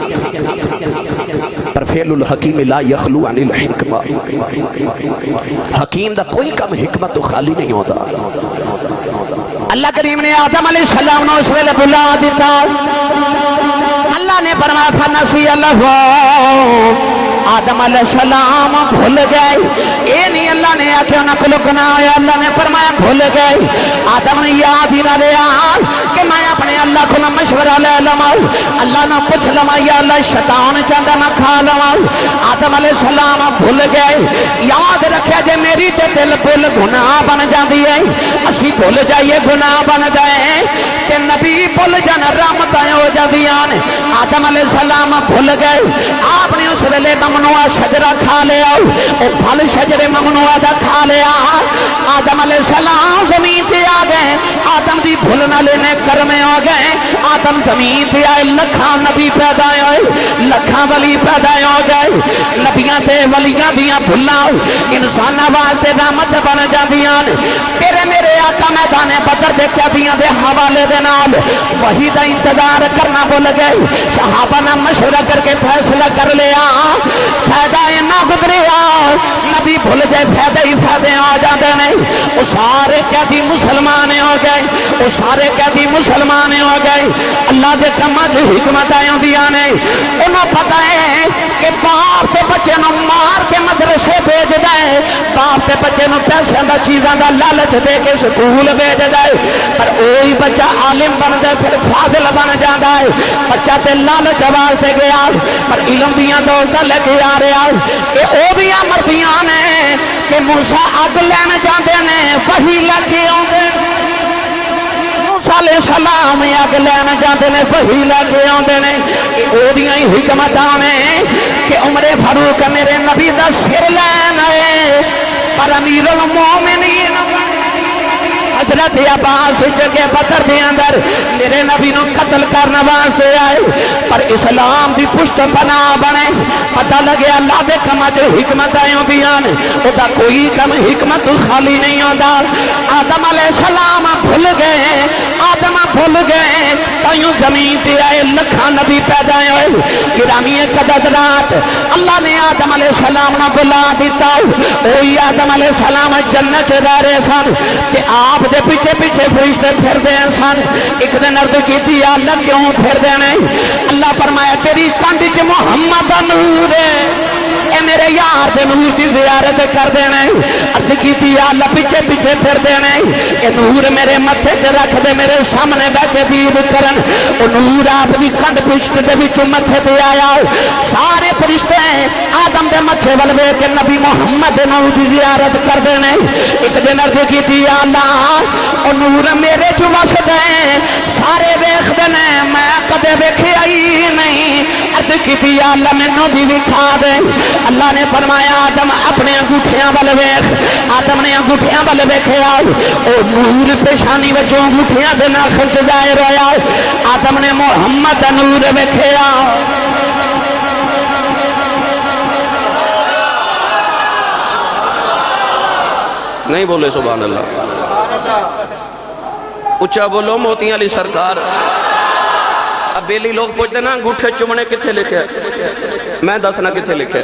پر فعل الحکیم لا یخلو عن الحکمہ۔ حکیم دا کوئی کم حکمت تو خالی نہیں ہوتا اللہ کریم نے آدم علیہ السلام نے اس ویلے بلا دیتا۔ اللہ نے فرمایا فنسی اللہ آدم علیہ السلام بھول گئے۔ اے نہیں، اللہ نے آخیا نقل گنا اللہ نے فرمایا، بھول گئے۔ آدم نے یاد ہی نہ لیا۔ میں اپنے اللہ کو نہ مشورہ لے لما اللہ نہ پوچھ لما یا اللہ شیطان چاہتا نہ کھا لما آدم علیہ السلام بھول گئے۔ یاد رکھے جے میری تے دل بھول گناہ بن جاندی دیئے اسی بھول جائیے، گناہ بن گئے کہ نبی بھول جان رحمتیں ہو جاندیاں آدم علیہ السلام بھول گئے۔ آپ نے اس ویلے ممنوعہ شجرہ کھا لے لیا۔ او پھل شجر ممنوعہ دا کھا لے لیا۔ آدم علیہ السلام زمین تے آگئے آدم دی بھولنا لینے کر گھر میں آ گئے، آدم زمین پہ آئے لکھا نبی پیدا ہوئے لکھا ولی پیدا ہو گئے۔ نبیاں تے ولیاں دیاں بھلا انسان واسطے رحمت بن جاندیاں تیرے میرے آقا میدان بدر دے قیدیاں دے حوالے دے نال وہی دا انتظار کرنا بھول گئے۔ صحابہ نے مشورہ کر کے فیصلہ کر لیا۔ فائدہ اینا گزریا نبی بھول گئے، فائدہ ہی فائدے آ جاندے نہیں وہ سارے قیدی مسلمان ہو گئے۔ وہ سارے قیدی مسلمان مسلمان ہو گئے۔ اللہ دے کما چ حکمت آدیا نے۔ انہوں پتا ہے کہ باپ کے بچے نو مار کے مدرسے بھیجتا ہے۔ باپ کے بچے نو پیسے دا، چیزاں دا لالچ دے کے سکول بھیجتا ہے۔ پر وہی بچہ عالم بن ہے، پھر فاضل بن جاتا ہے۔ بچہ تے لالچ آواز دے گیا پر علم دیا دولت لے کے آ رہا ہے۔ یہ وہ مردیاں نے کہ موسا اگ لین جاتے ہیں وہی لے کے آتے موسیٰ علیہ السلام اگ لین جاتے نے وہی لے کے آندے نے اودیاں ہی حکمت نے کہ عمر فاروق میرے نبی دا سر لین آئے پر امیر المومنین حضرت عباس جگہ بدر دے اندر میرے نبی نو قتل کرنا واسطے آئے، پر اسلام دی پشت پنا بنے۔ پتہ لگے اللہ دے کما جو حکمت آئیں بیان او دا کوئی کم حکمت خالی نہیں ہوتا آدم علیہ السلام بھول گئے، آدم بھول گئے۔ تائیوں زمین تے آئے لکھا نبی پیدا ہوئے۔ گرامی قدد رات اللہ نے آدم علیہ السلام نہ بلا دیتا۔ اوہی آدم علیہ السلام جنت رہ رہے سن۔ کہ آپ دے پیچھے پیچھے فرشتے پھر دے سن ایک دن عرض کی تھی اللہ کیوں پھر دے نہیں اللہ فرمایا تیری کاندھ چ محمد نور ہے اے میرے یار دے نور دی زیارت کر دینا عرض کی تھی اللہ پیچھے پیچھے پھر دینا اے نور میرے متھے چ رکھ دے، میرے سامنے بیٹھے دید کرن۔ او نور آپ دی کنڈ پشت دے وچوں متھے پہ آیا سارے فرشتے آدم دے متھے ول ویکھ کے نبی محمد دے نور دی زیارت کر دینا ایک دن عرض کی تھی اللہ او نور میرے چ وس دے سارے ویکھ دے میں کدے ویکھیا ہی نہیں۔ عرض کی اللہ مینوں بھی وکھا دے۔ اللہ نے فرمایا، آدم اپنے انگوٹھیاں ول ویکھ۔ آدم نے انگوٹھیاں ول ویکھیا او نور پیشانی وچوں انگوٹھیاں دے ناخن چ ظاہر ہویا آدم نے محمد نور ویکھیا نہیں بولے سبحان اللہ۔ اچھا بولو، موتیاں علی سرکار۔ اب بیلی لوگ پوچھتے نا، انگوٹھے چمنے کتھے لکھے؟ میں دسنا کتھے لکھے؟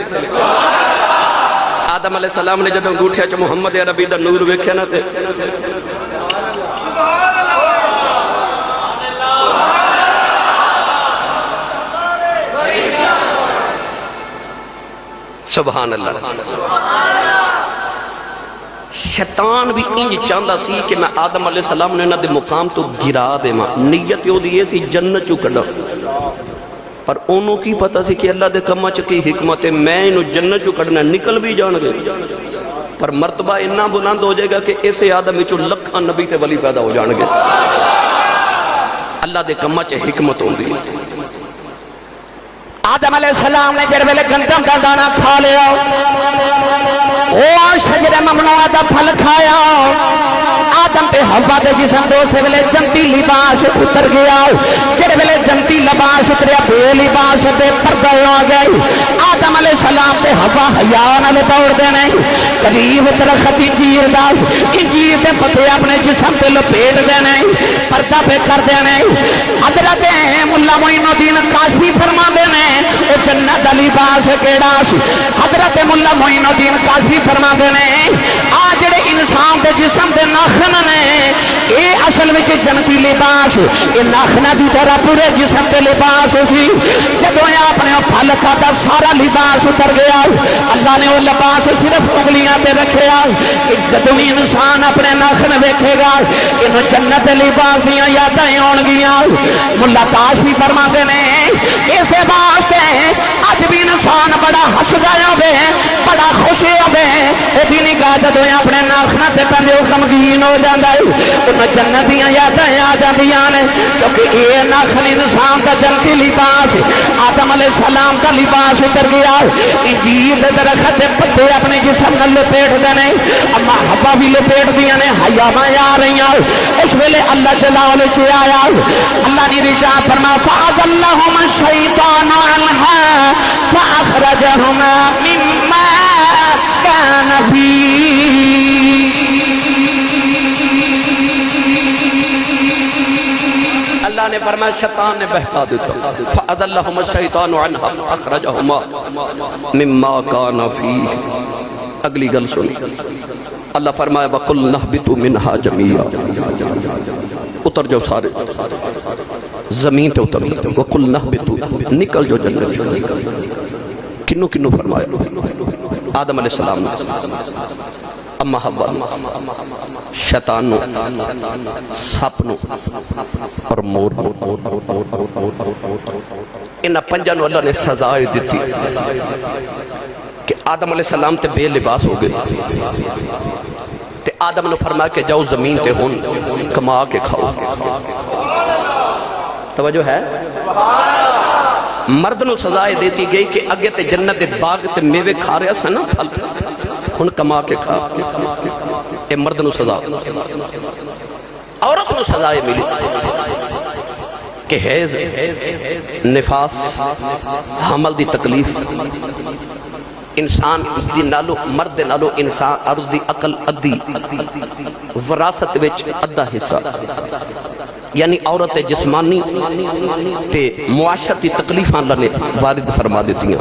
آدم علیہ السلام نے جب انگوٹھے چ محمد عربی دا نور ویکھے نا تے۔ سبحان اللہ۔ شیطان بھی انج چاہتا سی کہ میں آدم علیہ السلام نے انہاں دے مقام تو گرا دے ماں نیت یو دیئے سی جنت چو کڑا پر انہوں کی پتا سی کہ اللہ دے کمہ چکی حکمت ہے، میں انہوں جنت چو کڑنا نکل بھی جان گئے پر مرتبہ اتنا بلند ہو جائے گا کہ ایسے آدم چو لکھا نبی تے ولی پیدا ہو جان گے۔ اللہ دے کمہ چے حکمت ہوں دی آدم علیہ السلام نے جڑ ویلے گندم کا دانا کھا لیا۔ او شجر ممنوع دا پھل کھایا۔ آدم پہ ہوا دے جسم دو سے ویلے جنتی لباس اتر گیا۔ جڑ ویلے جنتی لباس اتریا، بے لباس دے پردہ ہو گئی آدم علیہ السلام پہ ہوا حیا نال دوڑ دینے۔ قریب درخت انجیر دا۔ انجیر دے پتے اپنے جسم تے لپیٹ دے دینے، پردہ پہ کر دے دینے۔ حضرت مولا معین الدین کاشفی فرما دے دینے، او جنت دا لباس کیڑا سی؟ حضرت مولا معین الدین کاشفی فرما دینے، آ جڑے انسان دے جسم دے ناخن نے اے اصل وچ جنتی لباس اے ناخنا دی طرح پورے جسم تے لباس سی جدوں اے اپنے پھل کھادا سارا لباس اتر گیا اللہ نے وہ لباس صرف انگلیاں تے رکھیا کہ جدوں بھی انسان اپنے ناخن ویکھے گا انہوں جنت لباس دیاں یاداں آن گیاں ملا کاشفی فرما نے اسے واسطے اج بھی انسان بڑا ہسدا ہوے بڑا خوش ہوے او بھی نہیں کہا اپنے ناخنا تے پہلے وہ غمگین ہو جاندا ہے۔ انہوں جنت دیاں یاداں آ جاندیاں نے، کیونکہ یہ ناخن انسان دا جنتی لباس، آدم علیہ السلام کا لباس اتر گیا۔ انجیل درخت دے پتے اپنے جسم نال لپیٹ دینے اما ہوا بھی لپیٹ دیاں نے، حیاواں آ رہیاں۔ اس ویلے اللہ جلال چ آیا۔ اللہ نے رجا فرما فاز اللہم الشیطان عنہا فاخرجہما مما کان اللہ نے فرمایا، شیطان نے بہکا دیتا فَأَذَلَّهُمَ الشَّيْطَانُ عَنْهَا فَأَخْرَجَهُمَا مِمَّا كَانَ فِيهِ۔ اگلی گل سنی اللہ فرمایا، وَقُلْ نَحْبِتُ مِنْهَا جَمِيعًا۔ اتر جاؤ سارے۔ زمین تے اتر۔ جاؤ وَقُلْ نَحْبِتُ نکل جو جنت۔ جو کنو کنو فرمایا۔ آدم علیہ السلام۔ نے اما حوا شیطان اور مور انہ پنجا نو اللہ نے سزائے دیتی کہ آدم علیہ السلام تے بے لباس ہو گئے۔ تے آدم نے فرمایا کہ جاؤ زمین تے ہون، کما کے کھاؤ۔ توجہ ہے؟ مرد نو سزائے دیتی گئی کہ اگے تے جنت دے باغ تے میوے کھا رہا سا نا پھل۔ ہن کما کے کھا۔ اے مرد نو سزا۔ عورت نو سزائے ملی۔ کہ حیض، نفاس، حمل دی تکلیف۔ انسان دی نالو، مرد نالو انسان، عرض دی عقل ادھی وراثت وچ ادھا حصہ۔ یعنی عورت جسمانی تے معاشرتی تکلیفاں اللہ نے وارد فرما دیتی ہیں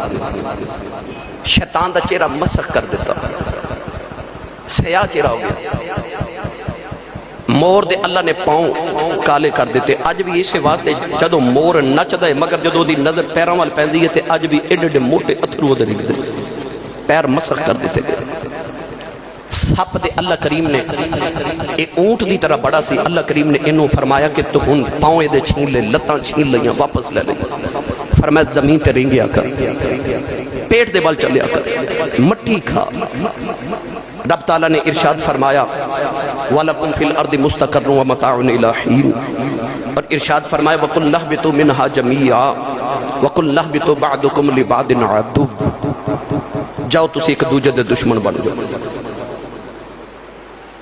شیطان دا چہرہ مسخ کر دیتا۔ سیاہ چہرہ ہو گیا مور دے اللہ نے پاؤں کالے کر دیتے۔ اج بھی اسے واسطے جدو مور نچدا ہے، مگر جدو دی نظر پیراں وال پیندی ہے، تے اج بھی ایڈے ایڈے موٹے اتھرو دے رکھ دے۔ پیر مسخ کر دیتے۔ گئے سپ دے اللہ کریم نے اے اونٹ دی طرح بڑا سی۔ اللہ کریم نے انہوں فرمایا کہ تو ہن پاؤں دے چھین لے لتاں چھین لیاں واپس لے لے فرمایا زمین تے رنگیا کر۔ پیٹ دے بال چلیا کر۔ مٹی کھا۔ رب تعالیٰ نے ارشاد فرمایا، وَلَكُمْ فِي الْأَرْضِ مُسْتَقَرٌ وَمَتَعُنِ إِلَى اور ارشاد فرمایا، وَقُلْ نَحْبِتُ مِنْهَا جَمِيعًا۔ وَقُلْ نَحْبِتُ بَعْدُكُمْ لِبَعْدٍ عَدُوٌ۔ جاؤ تسی ایک دوجہ دے دشمن بن جاؤ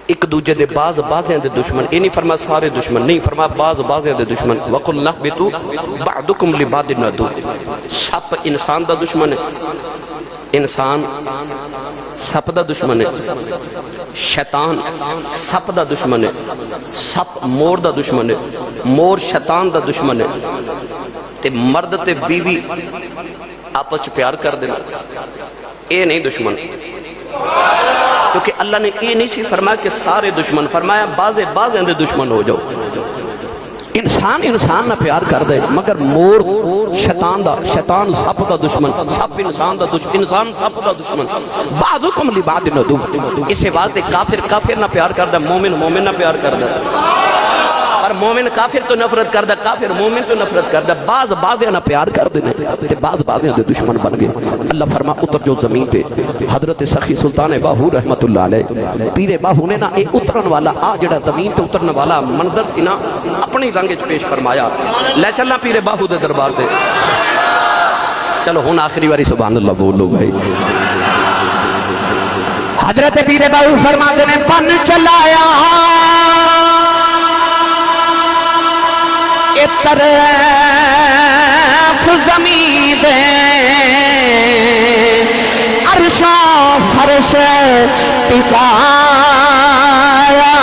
ایک دوجہ دے باز بازیں دے دشمن۔ یہ نہیں فرما سارے دشمن، نہیں فرما باز بازیں دے دشمن۔ وَقُلْ نَحْبِتُ بَعْدُكُمْ لِبَعْدٍ عَدُوٌ۔ سپ انسان دا دشمن ہے۔ انسان سپ دا دشمن ہے۔ شیطان سپ دا دشمن ہے۔ سپ مور دا دشمن ہے۔ مور شیطان دا دشمن ہے۔ تے مرد تے بیوی آپس چ پیار کر دینا۔ اے نہیں دشمن۔ کیونکہ اللہ نے یہ نہیں سی فرمایا کہ سارے دشمن، فرمایا بازے بازے دے دشمن ہو جاؤ۔ انسان انسان نہ پیار کر دے، مگر مور، شیطان دا، شیطان سب دا دشمن سب انسان دا دشمن انسان سب دا دشمن۔ بعضکم لی بعض ندو۔ اسے واسطے کافر کافر نہ پیار کر دے، مومن مومن نہ پیار کر دے۔ اور مومن کافر تو نفرت کر دے کافر مومن تو نفرت کر دے بعض بازیں نہ پیار کر دے تے بعض بازیں دے دشمن بن گئے۔ اللہ فرما، اتر جو زمین پہ حضرت سخی سلطان باہو رحمت اللہ علیہ پیر باہو نے نا اے اترن والا، آ جڑا زمین تے اترن والا منظر سی نا اپنی رنگ چ پیش فرمایا۔ لے چلنا پیر باہو دے دربار تے۔ چلو ہن آخری واری سبحان اللہ بولو بھائی۔ حضرت پیر باہو فرماتے نے پن چلایا۔ طرف زمین دے۔ عرشا فرش ٹکایا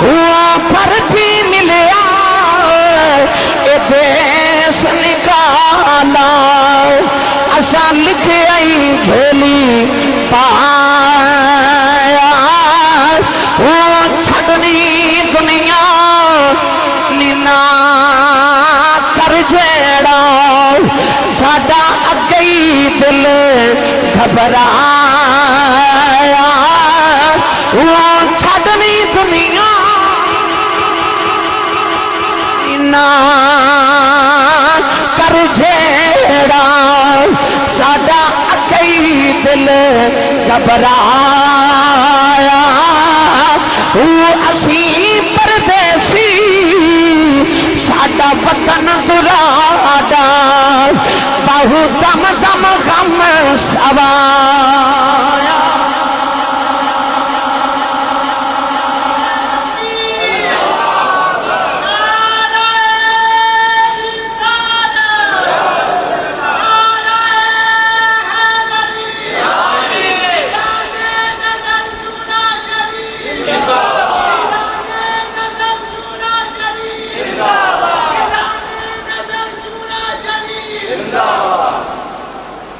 وہ پر بھی ملیا۔ اے دیس نکالا۔ اسا لکھے آئی جھولی دل گھبرایا۔ وہ چھڑنی دنیا نینا کر جیڑا ساڈا اگئی دل گھبرایا۔ وہ اسی پردیسی، ساڈا وطن دراڈا۔ بہو دم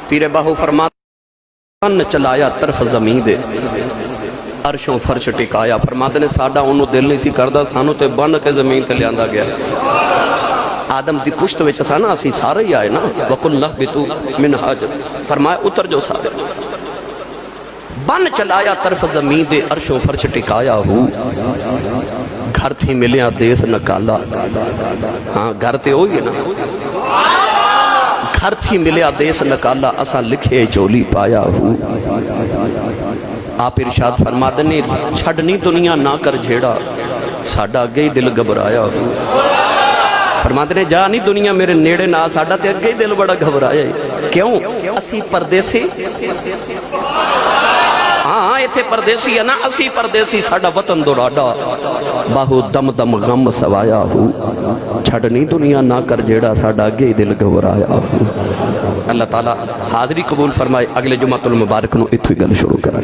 پیر باہو فرما ان چلایا طرف زمین دے۔ عرشوں فرش ٹکایا۔ فرماتے نے ساڈا انہوں دل نہیں سی کردا سانو تے بن کے زمین تے لیاندا گیا۔ آدم دی پشت وچ سا نا اسی سارے ہی آئے نا۔ وقل نہبتو من حج فرمایا، اتر جو سارے۔ بن چلایا طرف زمین دے، عرشوں فرش ٹکایا ہو۔ گھر تھی ملیا، دیس نکالا۔ ہاں گھر تے ہوئی ہے نا۔ گھر تھی ملیا دیس نکالا اسا لکھے جولی پایا ہوں۔ آپ ارشاد فرما دنے چھڑنی دنیا نہ کر جھیڑا، ساڈا اگے ہی دل گھبرایا ہوں۔ فرما دنے جا نہیں دنیا میرے نیڑے، نہ ساڈا تے اگے ہی دل بڑا گھبرایا۔ ہے کیوں؟ اسی پردے سے ہاں ایتھے پردیسی ہے نا، اسی پردیسی ساڑا وطن دو دوراڈا باہو دم دم غم سوایا ہو۔ چھڑنی دنیا نہ کر جیڑا ساڑا گے دل گھبرایا ہو۔ اللہ تعالیٰ حاضری قبول فرمائے، اگلے جمعہ تل مبارک نو اتوی گل شروع کریں